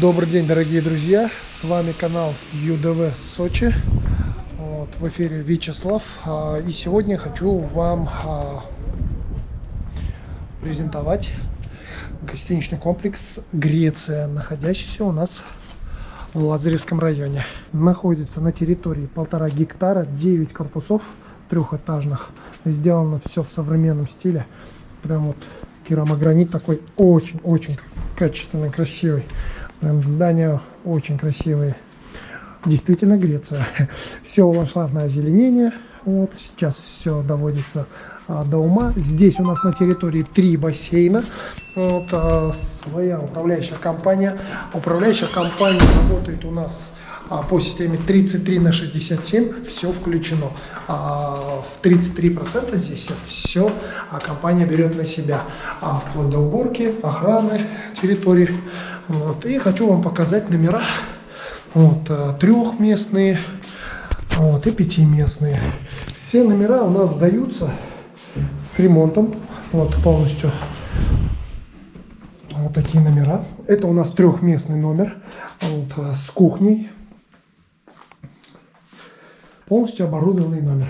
Добрый день, дорогие друзья! С вами канал ЮДВ Сочи. Вот, в эфире Вячеслав. А, И сегодня хочу вам а, презентовать гостиничный комплекс Греция, находящийся у нас в Лазаревском районе. Находится на территории полтора гектара, 9 корпусов трехэтажных. Сделано все в современном стиле. Прям вот керамогранит такой очень-очень качественный, красивый. Прям здания очень красивые. Действительно Греция. Все ландшафтное озеленение. Вот сейчас все доводится а, до ума. Здесь у нас на территории три бассейна. Вот, а, своя управляющая компания. Управляющая компания работает у нас а, по системе 33 на 67. Все включено. А, в 33% здесь все а, компания берет на себя. А, вплоть до уборки, охраны территории. Вот. И хочу вам показать номера. Вот, а, трехместные вот, и пятиместные. Все номера у нас сдаются с ремонтом. Вот полностью вот такие номера. Это у нас трехместный номер вот, а, с кухней. Полностью оборудованный номер.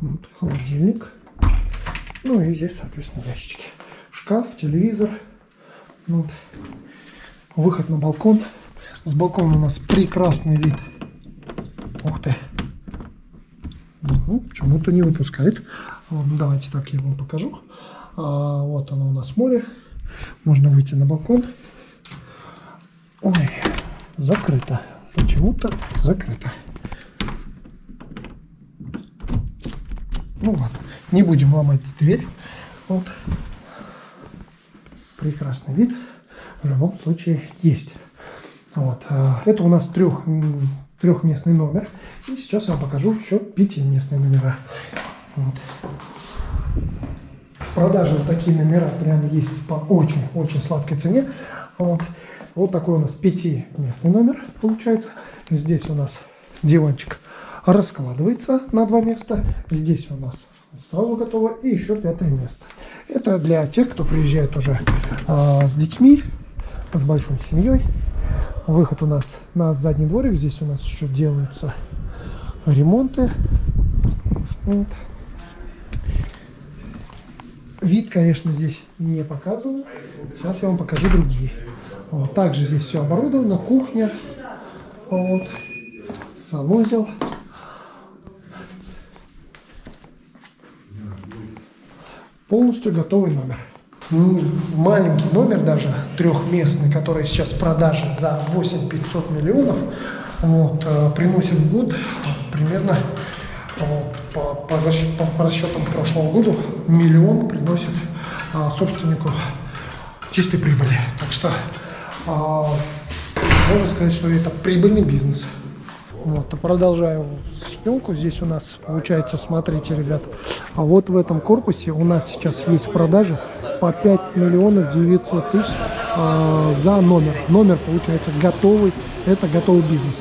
Вот, холодильник. Ну и здесь, соответственно, ящички. Шкаф, телевизор. Вот. Выход на балкон. С балкона у нас прекрасный вид. Ух ты. Угу, Почему-то не выпускает. Давайте так я вам покажу. А, вот оно у нас море. Можно выйти на балкон. Ой, закрыто. Почему-то закрыто. Ну ладно, не будем ломать дверь. Вот. Прекрасный вид. В любом случае есть. Вот. а, Это у нас трех, трехместный номер. И сейчас я вам покажу еще пятиместные номера. Вот. В продаже вот такие номера прям есть по очень-очень сладкой цене. Вот. вот такой у нас пятиместный номер получается. Здесь у нас диванчик раскладывается на два места. Здесь у нас сразу готово. И еще пятое место. Это для тех, кто приезжает уже а, с детьми, с большой семьей. Выход у нас на задний дворик. Здесь у нас еще делаются ремонты. Вот. Вид, конечно, здесь не показываю. Сейчас я вам покажу другие. Вот. Также здесь все оборудовано. Кухня. Вот. Санузел. Полностью готовый номер. Маленький номер даже, трехместный, который сейчас в продаже за 8 500 миллионов, вот, э, приносит в год примерно э, по, по, по- по расчетам прошлого года миллион приносит а, собственнику чистой прибыли. Так что а, можно сказать, что это прибыльный бизнес. Вот, продолжаю съемку. Здесь у нас получается, смотрите, ребят, а вот в этом корпусе у нас сейчас есть в продаже по 5 миллионов 900 тысяч а, за номер. Номер получается готовый, это готовый бизнес.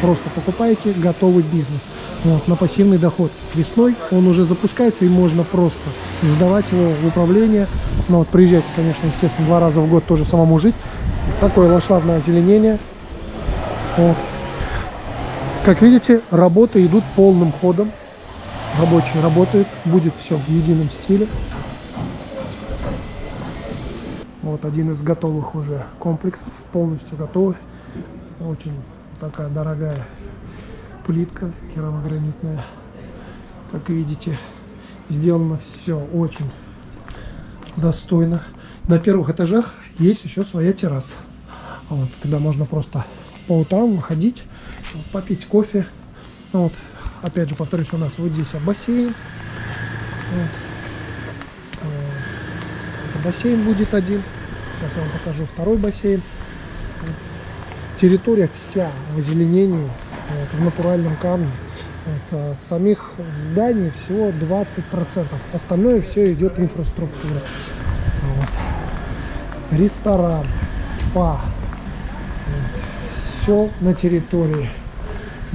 Просто покупаете готовый бизнес вот, на пассивный доход. Весной он уже запускается и можно просто сдавать его в управление. Ну вот приезжайте, конечно, естественно, два раза в год тоже самому жить. Такое ландшафтное озеленение. Вот. Как видите, работы идут полным ходом. Рабочие работают, будет все в едином стиле. Вот один из готовых уже комплексов, полностью готовый. Очень такая дорогая плитка керамогранитная. Как видите, сделано все очень достойно. На первых этажах есть еще своя терраса. Вот, когда можно просто по утрам выходить, попить кофе. Ну Вот. Опять же, повторюсь, у нас вот здесь бассейн. Вот. Э, Это бассейн будет один. Сейчас я вам покажу второй бассейн. Вот. Территория вся в озеленении, вот, в натуральном камне. Вот, а самих зданий всего 20%. Остальное все идет инфраструктура. Вот. Ресторан, спа. Все на территории.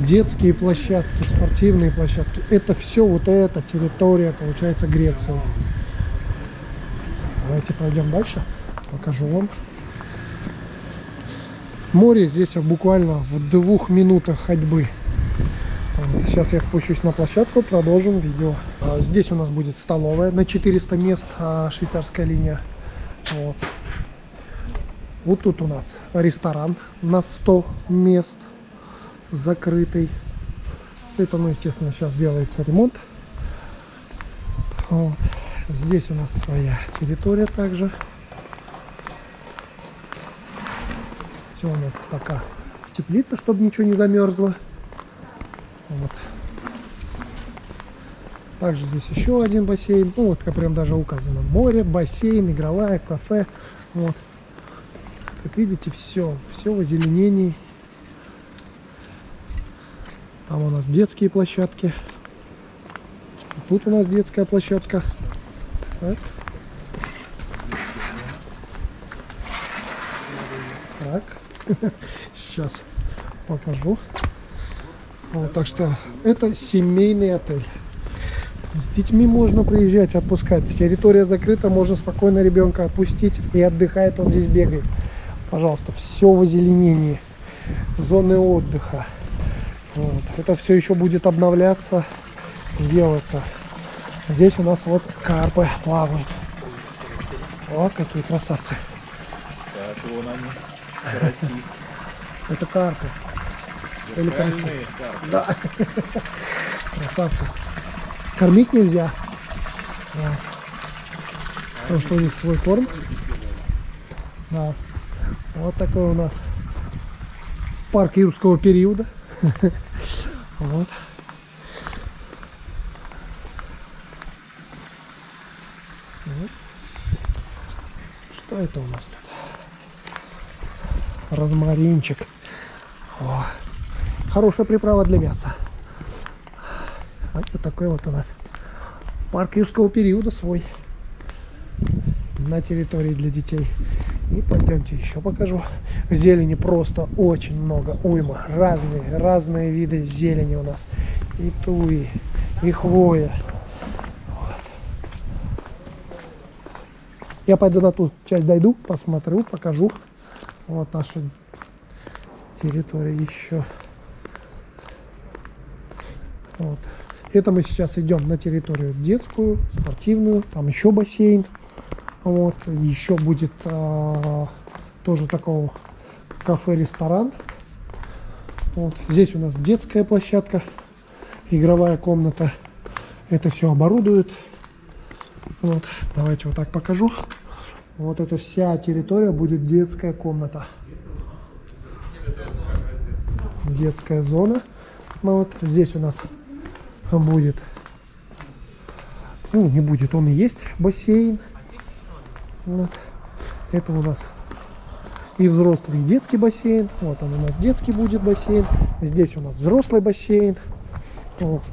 Детские площадки, спортивные площадки. Это все вот эта территория, получается, Греции. Давайте пойдем дальше, покажу вам. Море здесь буквально в двух минутах ходьбы. Сейчас я спущусь на площадку, продолжим видео. А, здесь у нас будет столовая на 400 мест, а, швейцарская линия. Вот. вот тут у нас ресторан на 100 мест, закрытый. Все это, ну, естественно, сейчас делается ремонт. Вот. Здесь у нас своя территория также. Все у нас пока в теплице, чтобы ничего не замерзло. Вот. Также здесь еще один бассейн. Ну, вот как прям даже указано. Море, бассейн, игровая, кафе. Вот. Как видите, все. Все в озеленении. Там у нас детские площадки. Тут у нас детская площадка. Так. Так. Сейчас покажу. Вот, так что это семейный отель. С детьми можно приезжать, отпускать. Территория закрыта, можно спокойно ребенка отпустить и отдыхает, он здесь бегает. Пожалуйста, все в озеленении. Зоны отдыха. Вот. Это все еще будет обновляться, делаться. Здесь у нас вот карпы плавают. О, какие красавцы. Так, вон они. Это карпы. Или красивые. Да. Красавцы. Кормить нельзя. Вот. Потому что у них свой корм. Да. Вот такой у нас парк юрского периода. Вот. Что это у нас тут? Розмаринчик. О, хорошая приправа для мяса. Вот такой вот у нас парк юрского периода свой на территории для детей. И пойдемте еще покажу. Зелени просто очень много, уйма. Разные, разные виды зелени у нас. И туи, и хвоя. Вот. Я пойду на ту часть дойду, посмотрю, покажу. Вот наша территория еще. Вот. Это мы сейчас идем на территорию детскую, спортивную, там еще бассейн. Вот, еще будет а, тоже такого кафе-ресторан. Вот. Здесь у нас детская площадка, игровая комната. Это все оборудуют. Вот. Давайте вот так покажу. Вот эта вся территория будет детская комната. Детская зона. Ну, вот здесь у нас будет, ну не будет, он и есть бассейн. Вот. Это у нас и взрослый, и детский бассейн. Вот он у нас детский будет бассейн. Здесь у нас взрослый бассейн. Вот.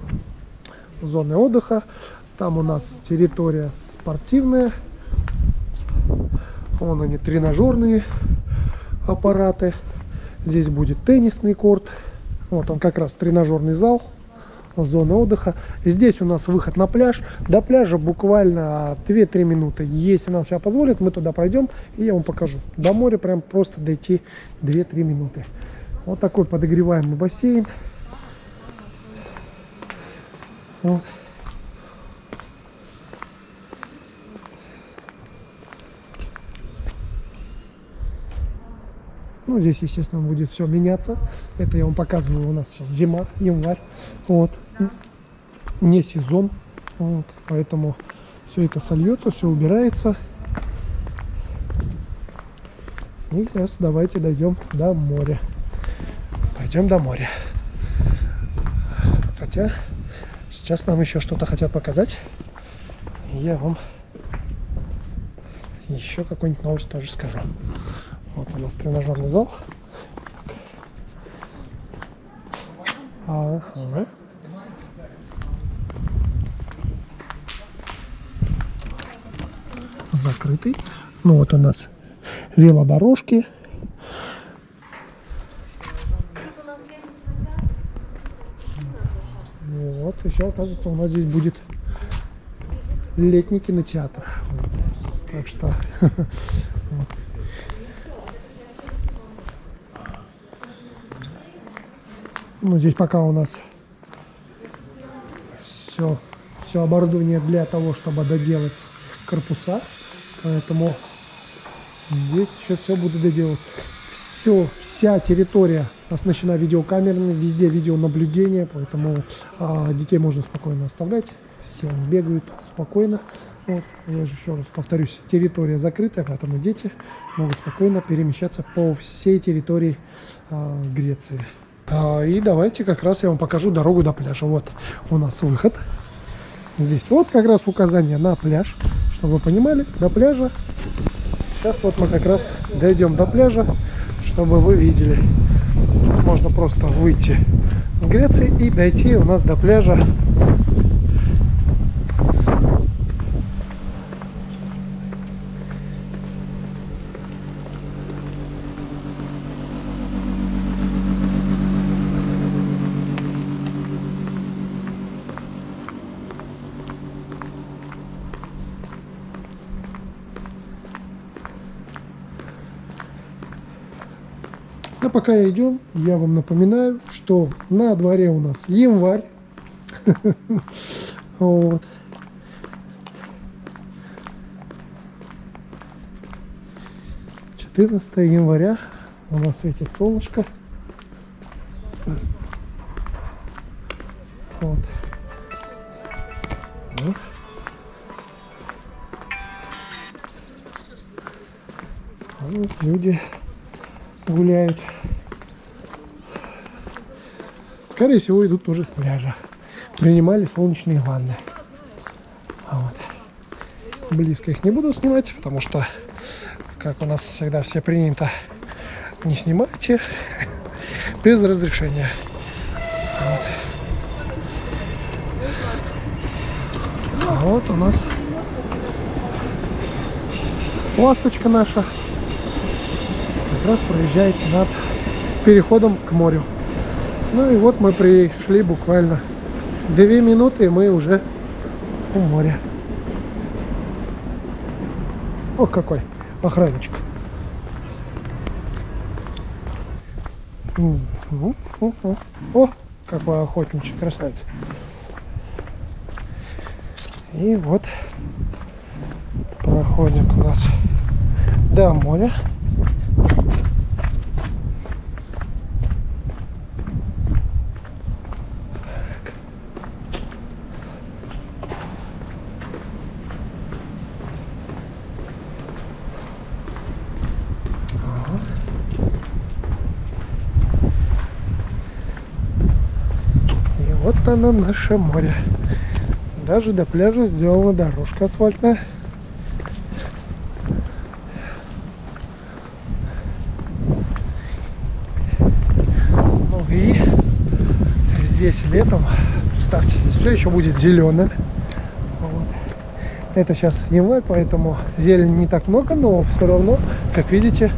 Зоны отдыха. Там у нас территория спортивная. Вон они, тренажерные аппараты. Здесь будет теннисный корт. Вот он как раз тренажерный зал зоны отдыха. Здесь у нас выход на пляж. До пляжа буквально 2-3 минуты. Если нам сейчас позволит, мы туда пройдем и я вам покажу. До моря прям просто дойти 2-3 минуты. Вот такой подогреваемый бассейн. Вот. Ну, здесь, естественно, будет все меняться. Это я вам показываю, у нас сейчас зима, январь. Вот. Не сезон. Вот. Поэтому все это сольется, все убирается. И сейчас давайте дойдем до моря. Пойдем до моря. Хотя сейчас нам еще что-то хотят показать. И я вам еще какую-нибудь новость тоже скажу. Вот у нас тренажерный зал. Ага. Закрытый. Ну вот у нас велодорожки. еще, оказывается, у нас здесь будет летний кинотеатр. Вот. Так что... вот. Ну, здесь пока у нас все, все оборудование для того, чтобы доделать корпуса. Поэтому здесь еще все буду доделать. Все, вся территория оснащена видеокамерами, везде видеонаблюдение, поэтому а, детей можно спокойно оставлять. Все бегают спокойно. Вот, я же еще раз повторюсь, территория закрытая, поэтому дети могут спокойно перемещаться по всей территории а, Греции. А, и давайте как раз я вам покажу дорогу до пляжа. Вот у нас выход. Здесь вот как раз указание на пляж, чтобы вы понимали, до пляжа. Сейчас вот мы как раз дойдем до пляжа, чтобы вы видели. Можно просто выйти с Греции и дойти у нас до пляжа. Пока идем, я вам напоминаю, что на дворе у нас январь. Четырнадцатое января у нас светит солнышко. Вот. Вот люди Скорее всего, идут тоже с пляжа. Принимали солнечные ванны. А вот. Близко их не буду снимать, потому что, как у нас всегда все принято, не снимайте без разрешения. Вот. А вот у нас ласточка наша как раз проезжает над переходом к морю. Ну и вот мы пришли буквально две минуты, и мы уже у моря. О, какой охранничек. О, какой охотничек, красавец. И вот проходик у нас до моря. И вот оно наше море. Даже до пляжа сделана дорожка асфальтная. Ну и здесь летом, представьте, здесь все еще будет зеленое. Вот. Это сейчас январь, поэтому зелени не так много, но все равно, как видите,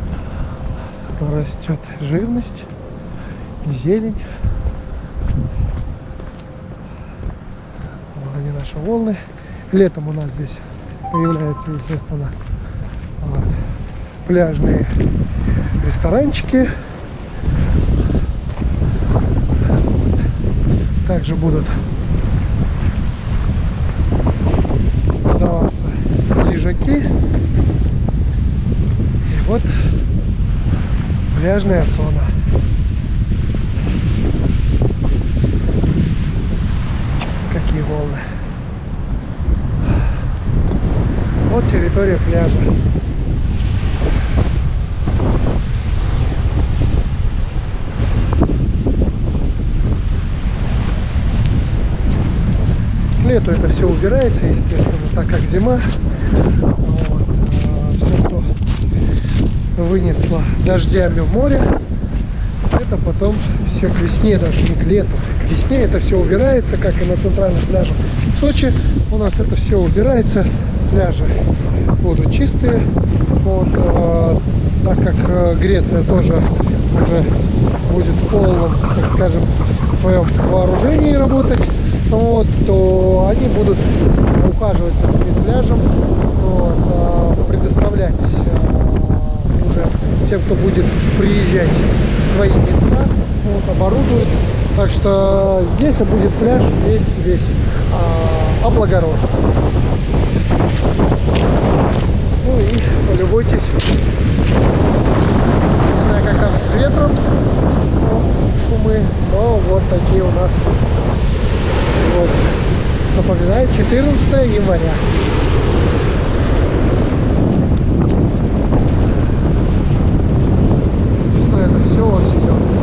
растет живность, зелень. Вот они наши волны. Летом у нас здесь появляются, естественно, вот, пляжные ресторанчики. Также будут сдаваться лежаки. И вот пляжная зона. Какие волны. Вот территория пляжа. К лету это все убирается, естественно, так как зима. Вот. Все, что вынесло дождями в море, это потом все к весне, даже не к лету. К весне это все убирается, как и на центральных пляжах в Сочи. У нас это все убирается. Пляжи будут чистые. Вот, э, так как э, Греция тоже уже будет в полном, так скажем, своем вооружении работать, вот, то они будут ухаживать за своим пляжем, вот, а, предоставлять а, уже тем, кто будет приезжать свои места, вот, оборудуют. Так что здесь будет пляж весь весь а, облагорожен. Ну и полюбуйтесь. Не знаю, как там с ветром ну, шумы, но вот такие у нас. Вот. Напоминаю, 14 января. Весной это все зеленое.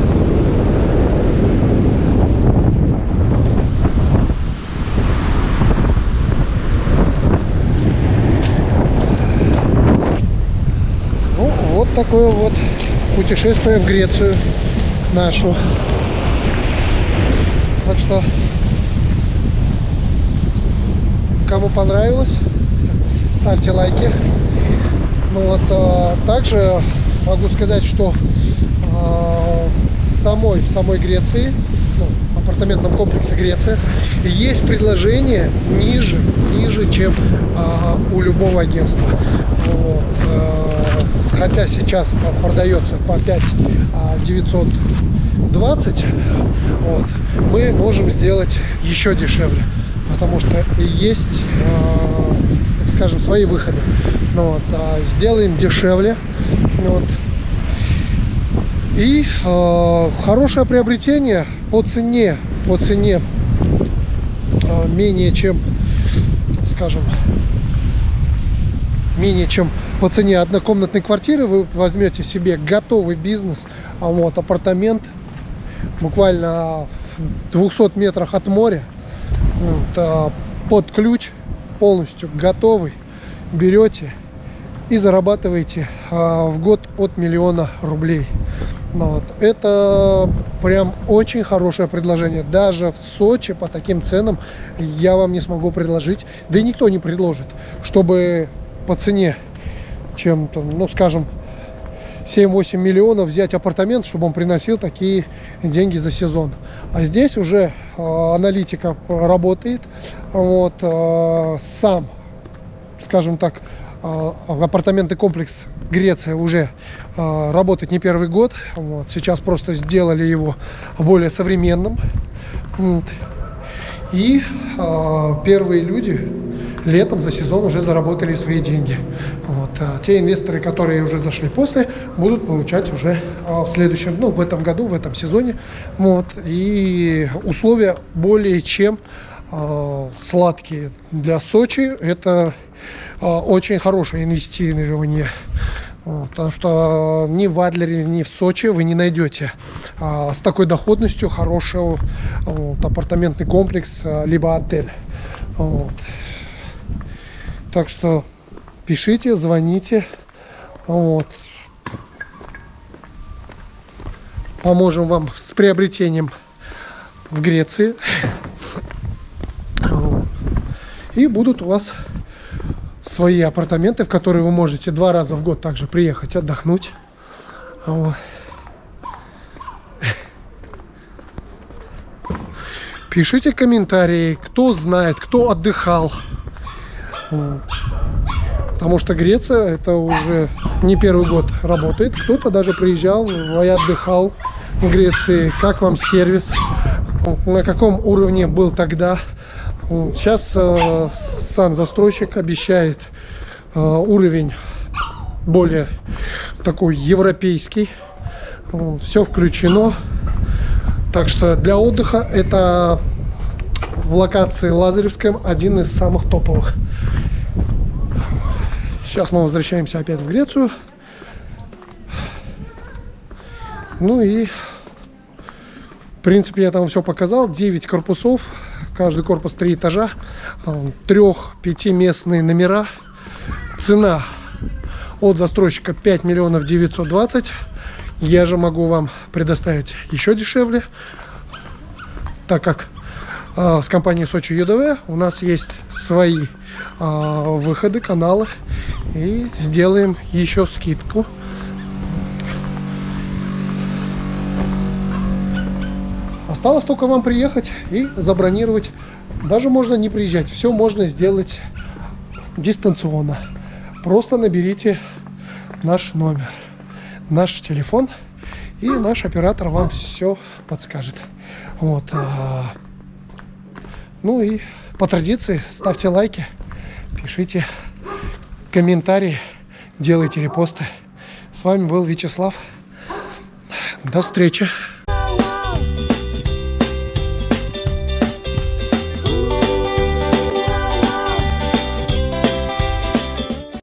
Ну, вот такое вот путешествие в Грецию нашу. Так что, кому понравилось, ставьте лайки. Ну вот, а, также могу сказать, что а, самой, в самой Греции, апартаментном комплексе Греция, есть предложение ниже, ниже, чем а, у любого агентства. Вот, а, хотя сейчас там продается по 5 а, 920, вот, мы можем сделать еще дешевле, потому что есть, а, так скажем, свои выходы. Ну, вот, а, сделаем дешевле. Вот, и э, хорошее приобретение по цене, по цене э, менее чем, скажем, менее чем по цене однокомнатной квартиры. Вы возьмете себе готовый бизнес, а вот апартамент буквально в 200 метрах от моря, вот, а, под ключ, полностью готовый, берете и зарабатываете а, в год от миллиона рублей. Ну, вот. Это прям очень хорошее предложение. Даже в Сочи по таким ценам я вам не смогу предложить, да и никто не предложит, чтобы по цене, чем-то, ну скажем, 7-8 миллионов взять апартамент, чтобы он приносил такие деньги за сезон. А здесь уже э, аналитика работает, вот, э, сам, скажем так, э, апартаментный комплекс Греция уже э, работает не первый год. Вот, сейчас просто сделали его более современным. Вот. И э, первые люди летом за сезон уже заработали свои деньги. Вот. А те инвесторы, которые уже зашли после, будут получать уже а, в следующем, ну, в этом году, в этом сезоне. Вот. И условия более чем а, сладкие для Сочи. Это а, очень хорошее инвестирование. Потому что ни в Адлере, ни в Сочи вы не найдете а, с такой доходностью хорошего вот, апартаментный комплекс, а, либо отель. Вот. Так что пишите, звоните. Вот. Поможем вам с приобретением в Греции. И будут у вас свои апартаменты, в которые вы можете два раза в год также приехать отдохнуть. Вот. Пишите комментарии, кто знает, кто отдыхал. Потому что Греция это уже не первый год работает. Кто-то даже приезжал и отдыхал в Греции. Как вам сервис? На каком уровне был тогда? Сейчас э, сам застройщик обещает э, уровень более такой европейский. Все включено. Так что для отдыха это в локации Лазаревском один из самых топовых. Сейчас мы возвращаемся опять в Грецию. Ну и, в принципе, я там все показал. 9 корпусов, каждый корпус 3 этажа, трех-пятиместные номера. Цена от застройщика 5 миллионов 920. Я же могу вам предоставить еще дешевле, так как э, с компанией Сочи ЮДВ у нас есть свои э, выходы, каналы и сделаем еще скидку. Осталось только вам приехать и забронировать Даже можно не приезжать. Все можно сделать дистанционно. Просто наберите наш номер, наш телефон, и наш оператор вам все подскажет. Вот. а, Ну и по традиции ставьте лайки, пишите комментарии, делайте репосты. С вами был Вячеслав. До встречи.